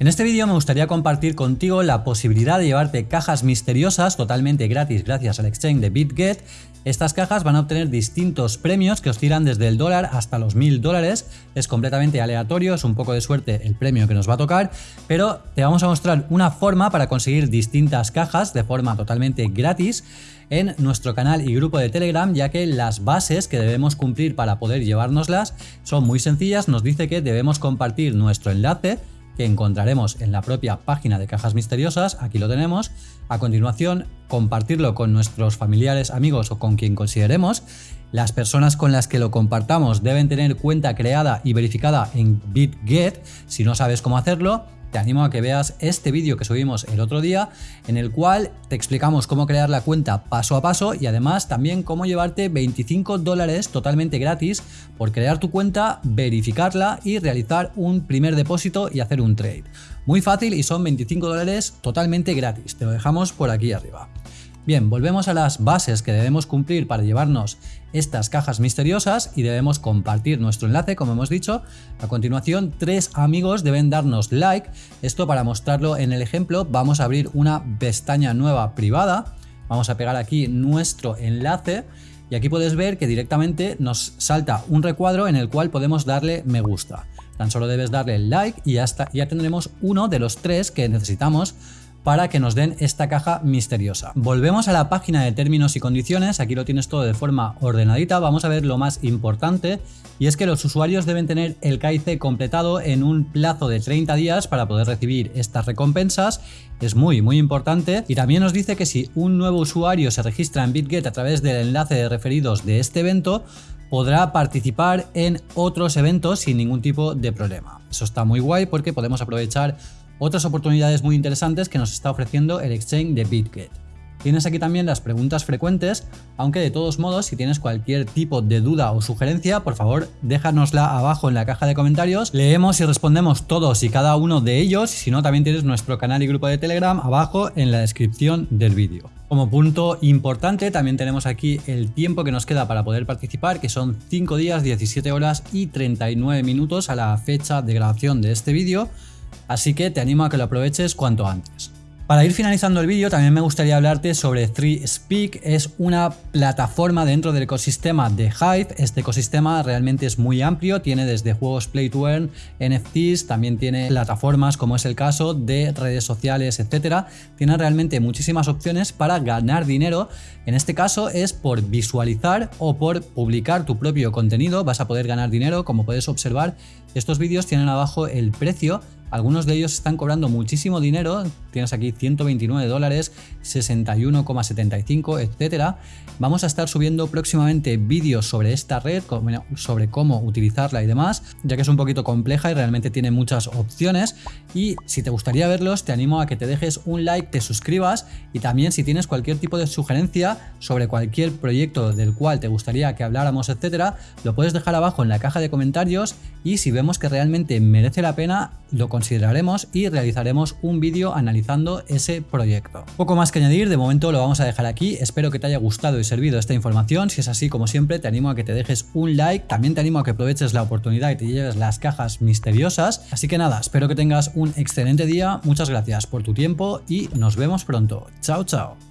En este vídeo me gustaría compartir contigo la posibilidad de llevarte cajas misteriosas totalmente gratis gracias al exchange de BitGet. Estas cajas van a obtener distintos premios que oscilan desde el dólar hasta los mil dólares. Es completamente aleatorio, es un poco de suerte el premio que nos va a tocar, pero te vamos a mostrar una forma para conseguir distintas cajas de forma totalmente gratis en nuestro canal y grupo de Telegram, ya que las bases que debemos cumplir para poder llevárnoslas son muy sencillas. Nos dice que debemos compartir nuestro enlace que encontraremos en la propia página de Cajas Misteriosas, aquí lo tenemos. A continuación, compartirlo con nuestros familiares, amigos o con quien consideremos. Las personas con las que lo compartamos deben tener cuenta creada y verificada en BitGet. Si no sabes cómo hacerlo, te animo a que veas este vídeo que subimos el otro día en el cual te explicamos cómo crear la cuenta paso a paso y además también cómo llevarte 25 dólares totalmente gratis por crear tu cuenta, verificarla y realizar un primer depósito y hacer un trade. Muy fácil y son 25 dólares totalmente gratis, te lo dejamos por aquí arriba. Bien, volvemos a las bases que debemos cumplir para llevarnos estas cajas misteriosas y debemos compartir nuestro enlace, como hemos dicho. A continuación, tres amigos deben darnos like. Esto para mostrarlo en el ejemplo, vamos a abrir una pestaña nueva privada. Vamos a pegar aquí nuestro enlace y aquí puedes ver que directamente nos salta un recuadro en el cual podemos darle me gusta. Tan solo debes darle like y ya, ya tendremos uno de los tres que necesitamos para que nos den esta caja misteriosa. Volvemos a la página de términos y condiciones, aquí lo tienes todo de forma ordenadita, vamos a ver lo más importante y es que los usuarios deben tener el KIC completado en un plazo de 30 días para poder recibir estas recompensas, es muy muy importante y también nos dice que si un nuevo usuario se registra en BitGet a través del enlace de referidos de este evento, podrá participar en otros eventos sin ningún tipo de problema. Eso está muy guay porque podemos aprovechar otras oportunidades muy interesantes que nos está ofreciendo el exchange de BitGet. Tienes aquí también las preguntas frecuentes, aunque de todos modos si tienes cualquier tipo de duda o sugerencia, por favor déjanosla abajo en la caja de comentarios, leemos y respondemos todos y cada uno de ellos, si no también tienes nuestro canal y grupo de Telegram abajo en la descripción del vídeo. Como punto importante también tenemos aquí el tiempo que nos queda para poder participar, que son 5 días, 17 horas y 39 minutos a la fecha de grabación de este vídeo, así que te animo a que lo aproveches cuanto antes. Para ir finalizando el vídeo también me gustaría hablarte sobre 3Speak, es una plataforma dentro del ecosistema de Hive, este ecosistema realmente es muy amplio, tiene desde juegos Play to Earn, NFTs, también tiene plataformas como es el caso de redes sociales, etcétera, tiene realmente muchísimas opciones para ganar dinero, en este caso es por visualizar o por publicar tu propio contenido, vas a poder ganar dinero, como puedes observar. Estos vídeos tienen abajo el precio algunos de ellos están cobrando muchísimo dinero, tienes aquí 129 dólares, 61,75, etcétera. Vamos a estar subiendo próximamente vídeos sobre esta red, sobre cómo utilizarla y demás, ya que es un poquito compleja y realmente tiene muchas opciones. Y si te gustaría verlos, te animo a que te dejes un like, te suscribas y también si tienes cualquier tipo de sugerencia sobre cualquier proyecto del cual te gustaría que habláramos, etcétera, lo puedes dejar abajo en la caja de comentarios y si vemos que realmente merece la pena, lo consideraremos y realizaremos un vídeo analizando ese proyecto. Poco más que añadir, de momento lo vamos a dejar aquí, espero que te haya gustado y servido esta información, si es así como siempre te animo a que te dejes un like, también te animo a que aproveches la oportunidad y te lleves las cajas misteriosas, así que nada, espero que tengas un excelente día, muchas gracias por tu tiempo y nos vemos pronto, chao chao.